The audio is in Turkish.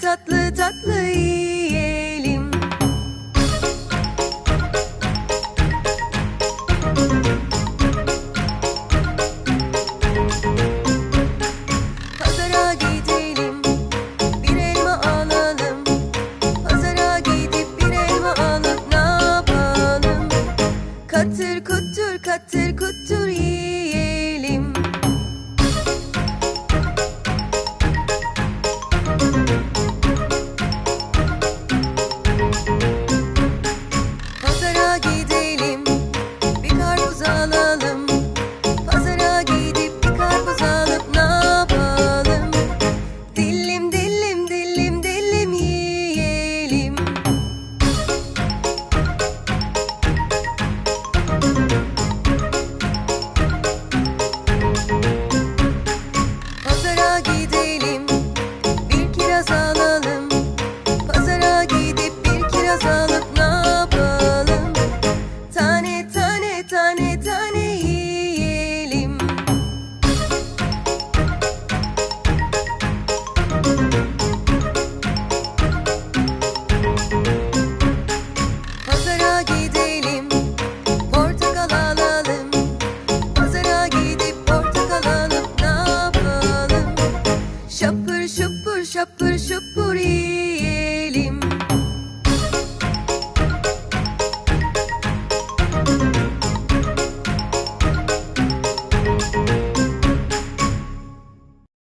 tatlı tatlı yiyelim. Pazara gidelim, bir elma alalım. Pazara gidip bir elma alıp ne yapalım? Katır kutur katır kutur yiyelim. 슈뿔 슈뿔 슈뿔 슈뿔이.